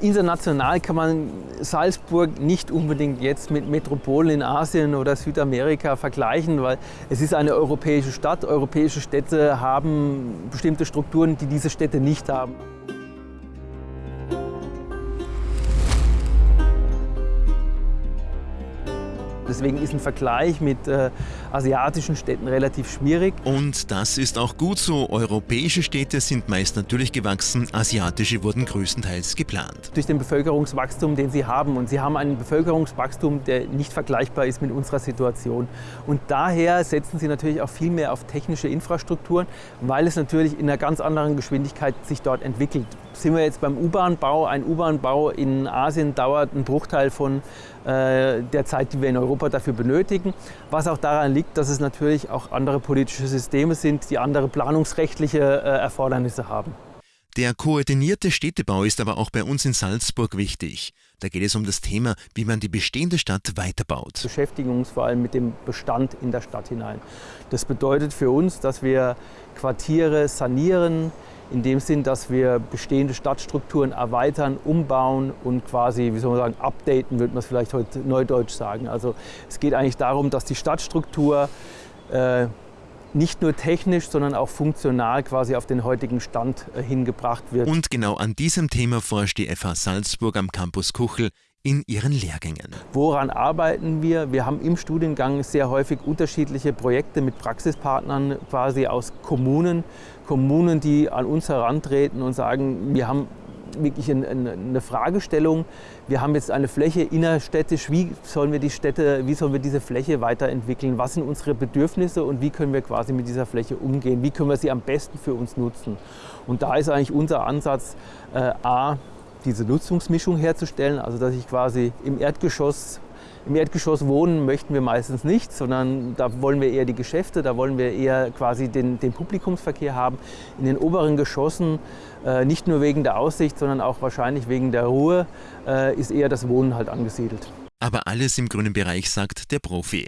International kann man Salzburg nicht unbedingt jetzt mit Metropolen in Asien oder Südamerika vergleichen, weil es ist eine europäische Stadt. Europäische Städte haben bestimmte Strukturen, die diese Städte nicht haben. Deswegen ist ein Vergleich mit äh, asiatischen Städten relativ schwierig. Und das ist auch gut so. Europäische Städte sind meist natürlich gewachsen, asiatische wurden größtenteils geplant. Durch den Bevölkerungswachstum, den sie haben. Und sie haben ein Bevölkerungswachstum, der nicht vergleichbar ist mit unserer Situation. Und daher setzen sie natürlich auch viel mehr auf technische Infrastrukturen, weil es natürlich in einer ganz anderen Geschwindigkeit sich dort entwickelt. Sind wir jetzt beim U-Bahn-Bau? Ein U-Bahn-Bau in Asien dauert einen Bruchteil von äh, der Zeit, die wir in Europa dafür benötigen. Was auch daran liegt, dass es natürlich auch andere politische Systeme sind, die andere planungsrechtliche äh, Erfordernisse haben. Der koordinierte Städtebau ist aber auch bei uns in Salzburg wichtig. Da geht es um das Thema, wie man die bestehende Stadt weiterbaut. Wir beschäftigen uns vor allem mit dem Bestand in der Stadt hinein. Das bedeutet für uns, dass wir Quartiere sanieren, in dem Sinn, dass wir bestehende Stadtstrukturen erweitern, umbauen und quasi, wie soll man sagen, updaten, würde man es vielleicht heute neudeutsch sagen. Also es geht eigentlich darum, dass die Stadtstruktur äh, nicht nur technisch, sondern auch funktional quasi auf den heutigen Stand äh, hingebracht wird. Und genau an diesem Thema forscht die FH Salzburg am Campus Kuchel in ihren Lehrgängen. Woran arbeiten wir? Wir haben im Studiengang sehr häufig unterschiedliche Projekte mit Praxispartnern quasi aus Kommunen. Kommunen, die an uns herantreten und sagen, wir haben wirklich eine Fragestellung. Wir haben jetzt eine Fläche innerstädtisch. Wie sollen wir die Städte, wie sollen wir diese Fläche weiterentwickeln? Was sind unsere Bedürfnisse und wie können wir quasi mit dieser Fläche umgehen? Wie können wir sie am besten für uns nutzen? Und da ist eigentlich unser Ansatz äh, A, diese Nutzungsmischung herzustellen, also dass ich quasi im Erdgeschoss im Erdgeschoss wohnen möchten wir meistens nicht, sondern da wollen wir eher die Geschäfte, da wollen wir eher quasi den, den Publikumsverkehr haben. In den oberen Geschossen, äh, nicht nur wegen der Aussicht, sondern auch wahrscheinlich wegen der Ruhe, äh, ist eher das Wohnen halt angesiedelt. Aber alles im grünen Bereich, sagt der Profi.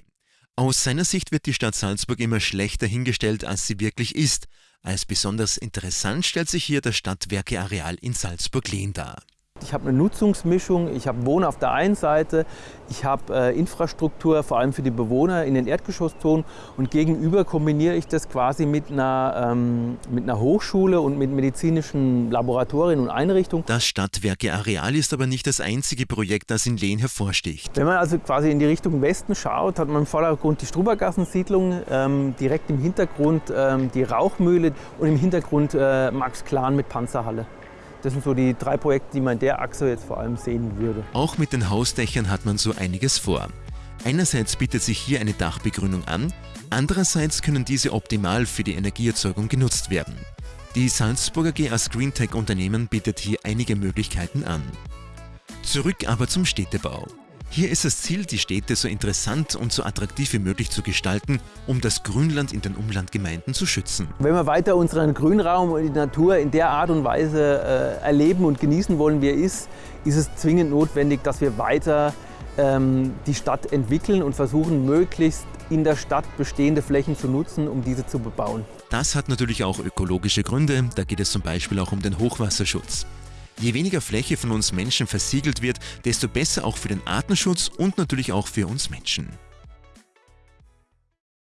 Aus seiner Sicht wird die Stadt Salzburg immer schlechter hingestellt, als sie wirklich ist. Als besonders interessant stellt sich hier das Stadtwerkeareal in Salzburg-Lehn dar. Ich habe eine Nutzungsmischung, ich habe Wohnen auf der einen Seite, ich habe äh, Infrastruktur vor allem für die Bewohner in den Erdgeschosszonen und gegenüber kombiniere ich das quasi mit einer, ähm, mit einer Hochschule und mit medizinischen Laboratorien und Einrichtungen. Das Stadtwerke-Areal ist aber nicht das einzige Projekt, das in Lehn hervorsticht. Wenn man also quasi in die Richtung Westen schaut, hat man im Vordergrund die Strubergassensiedlung, ähm, direkt im Hintergrund ähm, die Rauchmühle und im Hintergrund äh, Max Klan mit Panzerhalle. Das sind so die drei Projekte, die man in der Achse jetzt vor allem sehen würde. Auch mit den Hausdächern hat man so einiges vor. Einerseits bietet sich hier eine Dachbegrünung an, andererseits können diese optimal für die Energieerzeugung genutzt werden. Die Salzburger GA Greentech Unternehmen bietet hier einige Möglichkeiten an. Zurück aber zum Städtebau. Hier ist das Ziel, die Städte so interessant und so attraktiv wie möglich zu gestalten, um das Grünland in den Umlandgemeinden zu schützen. Wenn wir weiter unseren Grünraum und die Natur in der Art und Weise äh, erleben und genießen wollen, wie er ist, ist es zwingend notwendig, dass wir weiter ähm, die Stadt entwickeln und versuchen, möglichst in der Stadt bestehende Flächen zu nutzen, um diese zu bebauen. Das hat natürlich auch ökologische Gründe. Da geht es zum Beispiel auch um den Hochwasserschutz. Je weniger Fläche von uns Menschen versiegelt wird, desto besser auch für den Artenschutz und natürlich auch für uns Menschen.